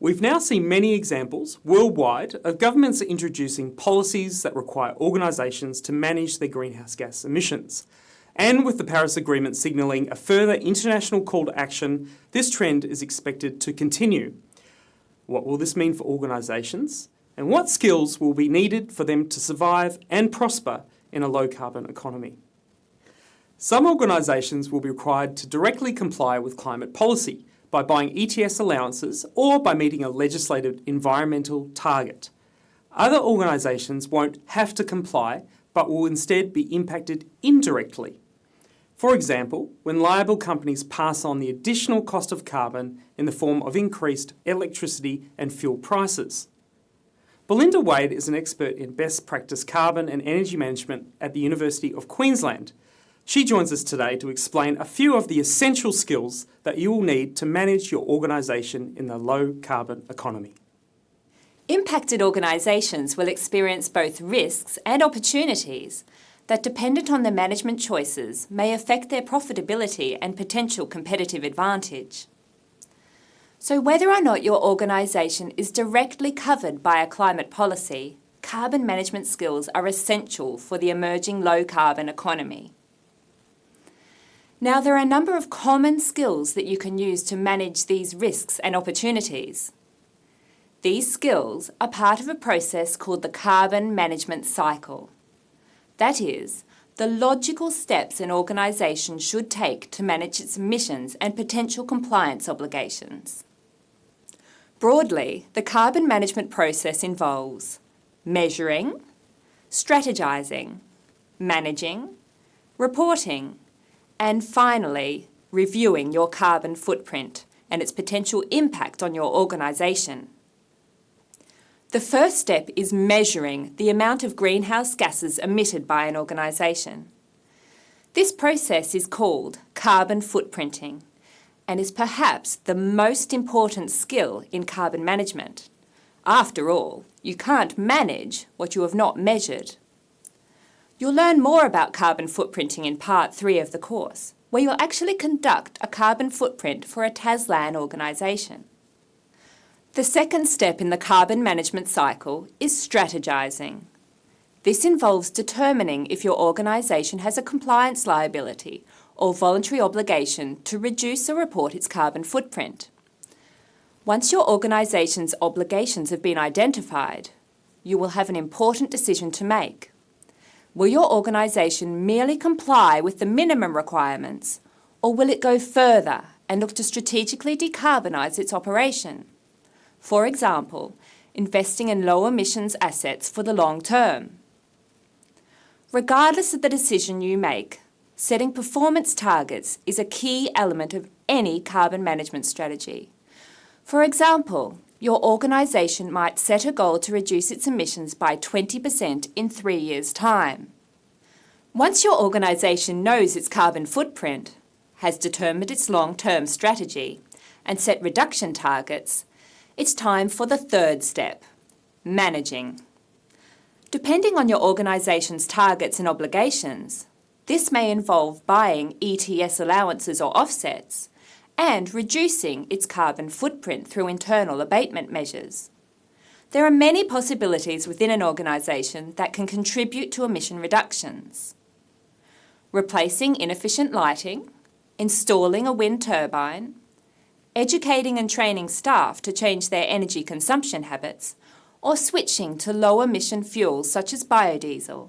We've now seen many examples worldwide of governments introducing policies that require organisations to manage their greenhouse gas emissions. And with the Paris Agreement signalling a further international call to action, this trend is expected to continue. What will this mean for organisations? And what skills will be needed for them to survive and prosper in a low carbon economy? Some organisations will be required to directly comply with climate policy by buying ETS allowances or by meeting a legislated environmental target. Other organisations won't have to comply but will instead be impacted indirectly for example, when liable companies pass on the additional cost of carbon in the form of increased electricity and fuel prices. Belinda Wade is an expert in best practice carbon and energy management at the University of Queensland. She joins us today to explain a few of the essential skills that you will need to manage your organisation in the low carbon economy. Impacted organisations will experience both risks and opportunities that dependent on their management choices may affect their profitability and potential competitive advantage. So whether or not your organisation is directly covered by a climate policy, carbon management skills are essential for the emerging low-carbon economy. Now, there are a number of common skills that you can use to manage these risks and opportunities. These skills are part of a process called the carbon management cycle. That is, the logical steps an organisation should take to manage its emissions and potential compliance obligations. Broadly, the carbon management process involves measuring, strategising, managing, reporting, and finally, reviewing your carbon footprint and its potential impact on your organisation. The first step is measuring the amount of greenhouse gases emitted by an organisation. This process is called carbon footprinting and is perhaps the most important skill in carbon management. After all, you can't manage what you have not measured. You'll learn more about carbon footprinting in part three of the course, where you'll actually conduct a carbon footprint for a TASLAN organisation. The second step in the carbon management cycle is strategising. This involves determining if your organisation has a compliance liability or voluntary obligation to reduce or report its carbon footprint. Once your organisation's obligations have been identified, you will have an important decision to make. Will your organisation merely comply with the minimum requirements, or will it go further and look to strategically decarbonise its operation? For example, investing in low emissions assets for the long term. Regardless of the decision you make, setting performance targets is a key element of any carbon management strategy. For example, your organisation might set a goal to reduce its emissions by 20% in three years' time. Once your organisation knows its carbon footprint, has determined its long-term strategy, and set reduction targets, it's time for the third step, managing. Depending on your organisation's targets and obligations, this may involve buying ETS allowances or offsets and reducing its carbon footprint through internal abatement measures. There are many possibilities within an organisation that can contribute to emission reductions. Replacing inefficient lighting, installing a wind turbine, educating and training staff to change their energy consumption habits, or switching to low-emission fuels such as biodiesel.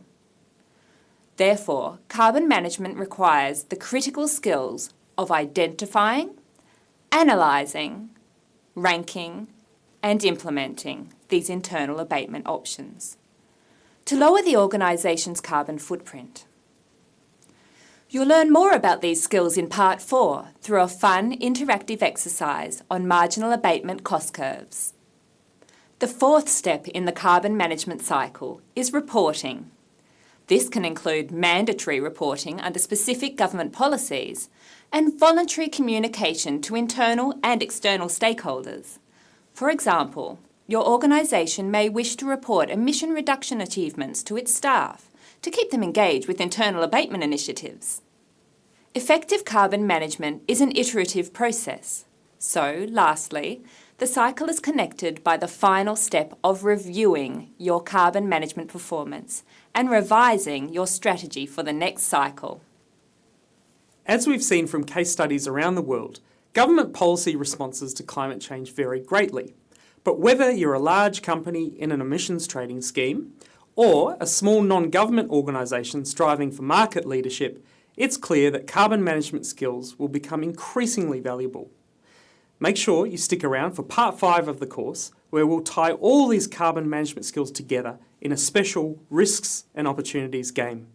Therefore, carbon management requires the critical skills of identifying, analysing, ranking and implementing these internal abatement options to lower the organisation's carbon footprint. You'll learn more about these skills in Part 4 through a fun, interactive exercise on marginal abatement cost curves. The fourth step in the carbon management cycle is reporting. This can include mandatory reporting under specific government policies and voluntary communication to internal and external stakeholders. For example, your organisation may wish to report emission reduction achievements to its staff to keep them engaged with internal abatement initiatives. Effective carbon management is an iterative process. So, lastly, The cycle is connected by the final step of reviewing your carbon management performance and revising your strategy for the next cycle. As we've seen from case studies around the world, government policy responses to climate change vary greatly. But whether you're a large company in an emissions trading scheme or a small non-government organisation striving for market leadership, it's clear that carbon management skills will become increasingly valuable. Make sure you stick around for part five of the course, where we'll tie all these carbon management skills together in a special risks and opportunities game.